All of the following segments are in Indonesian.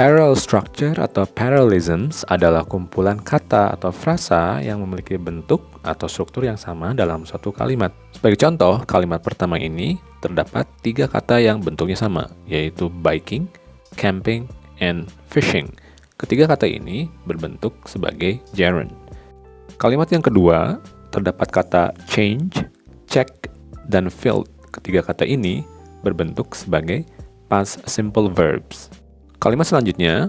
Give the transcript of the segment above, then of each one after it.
Parallel structure atau parallelisms adalah kumpulan kata atau frasa yang memiliki bentuk atau struktur yang sama dalam suatu kalimat. Sebagai contoh, kalimat pertama ini terdapat tiga kata yang bentuknya sama, yaitu biking, camping, and fishing. Ketiga kata ini berbentuk sebagai gerund. Kalimat yang kedua terdapat kata change, check, dan filled. Ketiga kata ini berbentuk sebagai past simple verbs. Kalimat selanjutnya,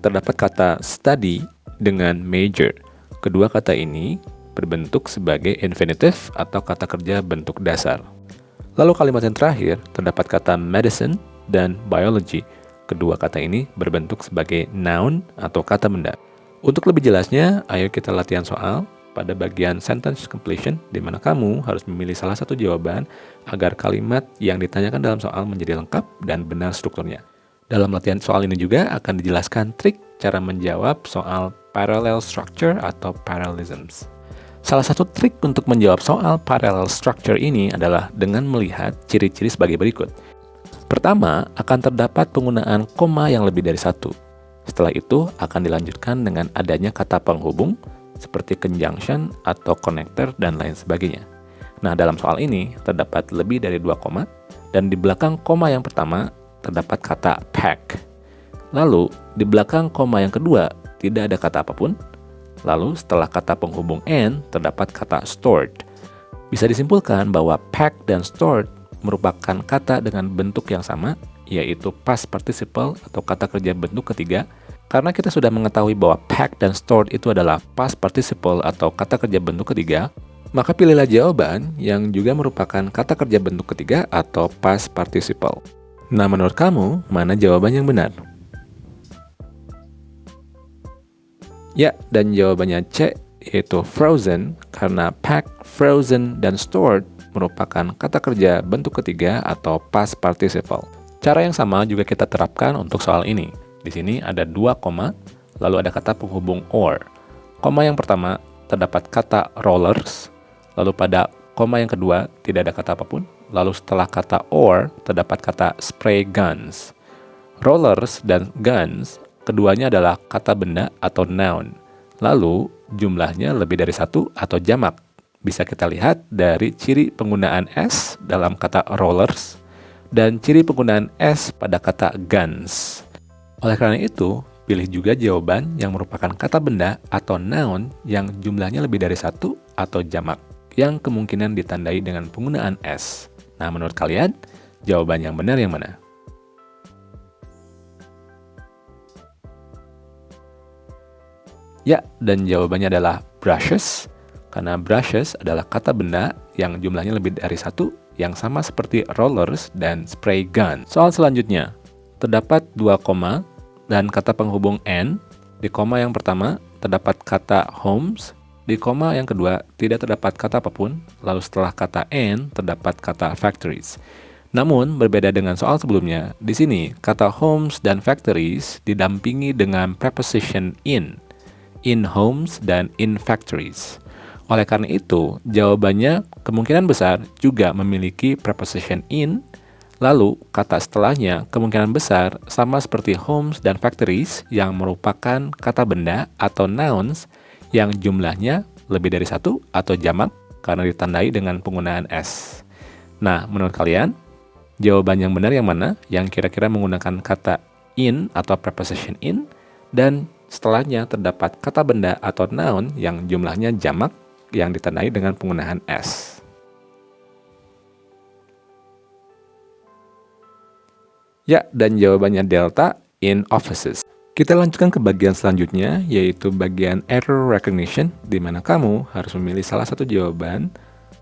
terdapat kata study dengan major. Kedua kata ini berbentuk sebagai infinitive atau kata kerja bentuk dasar. Lalu kalimat yang terakhir, terdapat kata medicine dan biology. Kedua kata ini berbentuk sebagai noun atau kata benda. Untuk lebih jelasnya, ayo kita latihan soal pada bagian sentence completion, di mana kamu harus memilih salah satu jawaban agar kalimat yang ditanyakan dalam soal menjadi lengkap dan benar strukturnya. Dalam latihan soal ini juga akan dijelaskan trik cara menjawab soal parallel structure atau parallelisms. Salah satu trik untuk menjawab soal parallel structure ini adalah dengan melihat ciri-ciri sebagai berikut. Pertama, akan terdapat penggunaan koma yang lebih dari satu. Setelah itu, akan dilanjutkan dengan adanya kata penghubung seperti conjunction atau connector dan lain sebagainya. Nah, dalam soal ini terdapat lebih dari dua koma, dan di belakang koma yang pertama terdapat kata pack. Lalu, di belakang koma yang kedua, tidak ada kata apa pun. Lalu, setelah kata penghubung and, terdapat kata stored. Bisa disimpulkan bahwa pack dan stored merupakan kata dengan bentuk yang sama, yaitu past participle atau kata kerja bentuk ketiga, karena kita sudah mengetahui bahwa pack dan stored itu adalah past participle atau kata kerja bentuk ketiga, maka pilihlah jawaban yang juga merupakan kata kerja bentuk ketiga atau past participle. Nah, menurut kamu, mana jawaban yang benar? Ya, dan jawabannya C, yaitu frozen, karena pack, frozen, dan stored merupakan kata kerja bentuk ketiga atau past participle. Cara yang sama juga kita terapkan untuk soal ini. Di sini ada dua koma, lalu ada kata penghubung or. Koma yang pertama terdapat kata rollers, lalu pada koma yang kedua tidak ada kata apa pun, Lalu setelah kata or, terdapat kata spray guns. Rollers dan guns, keduanya adalah kata benda atau noun. Lalu, jumlahnya lebih dari satu atau jamak. Bisa kita lihat dari ciri penggunaan S dalam kata rollers dan ciri penggunaan S pada kata guns. Oleh karena itu, pilih juga jawaban yang merupakan kata benda atau noun yang jumlahnya lebih dari satu atau jamak, yang kemungkinan ditandai dengan penggunaan S. Nah, menurut kalian, jawaban yang benar yang mana? Ya, dan jawabannya adalah brushes, karena brushes adalah kata benda yang jumlahnya lebih dari satu, yang sama seperti rollers dan spray gun. Soal selanjutnya, terdapat dua koma dan kata penghubung and. Di koma yang pertama, terdapat kata homes di koma yang kedua, tidak terdapat kata apa pun, lalu setelah kata and, terdapat kata factories. Namun, berbeda dengan soal sebelumnya, di sini kata homes dan factories didampingi dengan preposition in, in homes dan in factories. Oleh karena itu, jawabannya kemungkinan besar juga memiliki preposition in, lalu kata setelahnya kemungkinan besar sama seperti homes dan factories yang merupakan kata benda atau nouns yang jumlahnya lebih dari satu atau jamak karena ditandai dengan penggunaan S. Nah, menurut kalian, jawaban yang benar yang mana? Yang kira-kira menggunakan kata in atau preposition in, dan setelahnya terdapat kata benda atau noun yang jumlahnya jamak yang ditandai dengan penggunaan S. Ya, dan jawabannya delta in offices. Kita lanjutkan ke bagian selanjutnya, yaitu bagian error recognition, di mana kamu harus memilih salah satu jawaban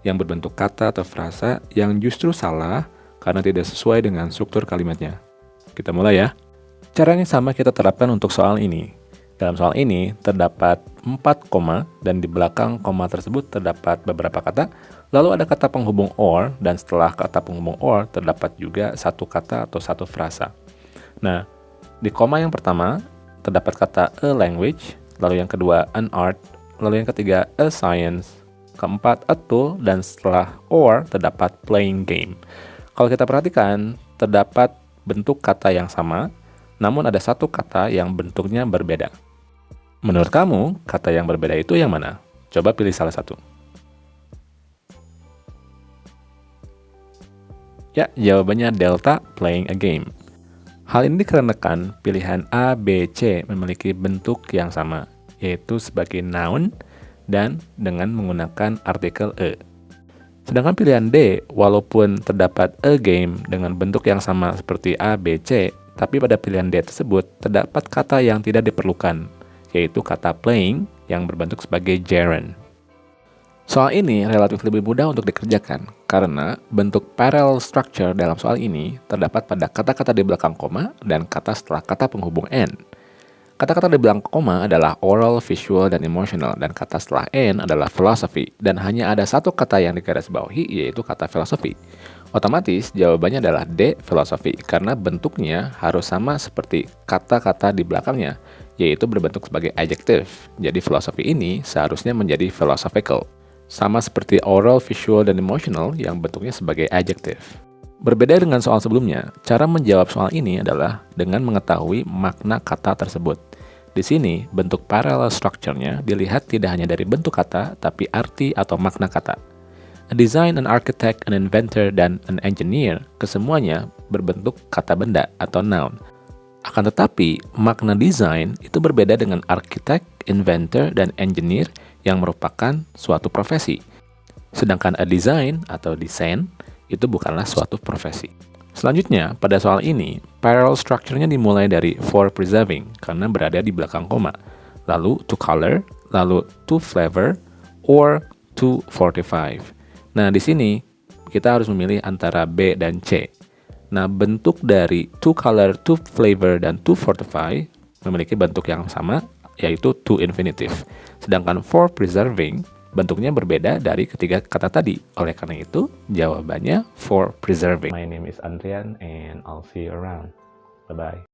yang berbentuk kata atau frasa yang justru salah karena tidak sesuai dengan struktur kalimatnya. Kita mulai ya. Cara yang sama kita terapkan untuk soal ini. Dalam soal ini, terdapat 4 koma, dan di belakang koma tersebut terdapat beberapa kata, lalu ada kata penghubung or, dan setelah kata penghubung or, terdapat juga satu kata atau satu frasa. Nah, di koma yang pertama, terdapat kata a language, lalu yang kedua an art, lalu yang ketiga a science, keempat a tool, dan setelah or terdapat playing game. Kalau kita perhatikan, terdapat bentuk kata yang sama, namun ada satu kata yang bentuknya berbeda. Menurut kamu, kata yang berbeda itu yang mana? Coba pilih salah satu. Ya, jawabannya delta playing a game. Hal ini dikarenakan pilihan A, B, C memiliki bentuk yang sama, yaitu sebagai noun dan dengan menggunakan artikel e. Sedangkan pilihan D, walaupun terdapat a game dengan bentuk yang sama seperti A, B, C, tapi pada pilihan D tersebut terdapat kata yang tidak diperlukan, yaitu kata playing yang berbentuk sebagai gerund. Soal ini relatif lebih mudah untuk dikerjakan, karena bentuk parallel structure dalam soal ini terdapat pada kata-kata di belakang koma dan kata setelah kata penghubung N. Kata-kata di belakang koma adalah oral, visual, dan emotional, dan kata setelah N adalah philosophy, dan hanya ada satu kata yang digarisbawahi, yaitu kata philosophy. Otomatis jawabannya adalah D, philosophy, karena bentuknya harus sama seperti kata-kata di belakangnya, yaitu berbentuk sebagai adjective. Jadi philosophy ini seharusnya menjadi philosophical. Sama seperti oral, visual, dan emotional yang bentuknya sebagai adjective. Berbeda dengan soal sebelumnya, cara menjawab soal ini adalah dengan mengetahui makna kata tersebut. Di sini, bentuk parallel structure-nya dilihat tidak hanya dari bentuk kata, tapi arti atau makna kata. A design, an architect, an inventor, dan an engineer, kesemuanya berbentuk kata benda atau noun. Akan tetapi, makna desain itu berbeda dengan architect, inventor, dan engineer yang merupakan suatu profesi. Sedangkan a design atau desain itu bukanlah suatu profesi. Selanjutnya, pada soal ini, parallel structure-nya dimulai dari for preserving karena berada di belakang koma, lalu to color, lalu to flavor, or to fortify. Nah, di sini kita harus memilih antara B dan C. Nah, bentuk dari to color, to flavor, dan to fortify memiliki bentuk yang sama, yaitu to infinitive. Sedangkan for preserving bentuknya berbeda dari ketiga kata tadi. Oleh karena itu, jawabannya for preserving. My name is Andrian and I'll see you around. Bye-bye.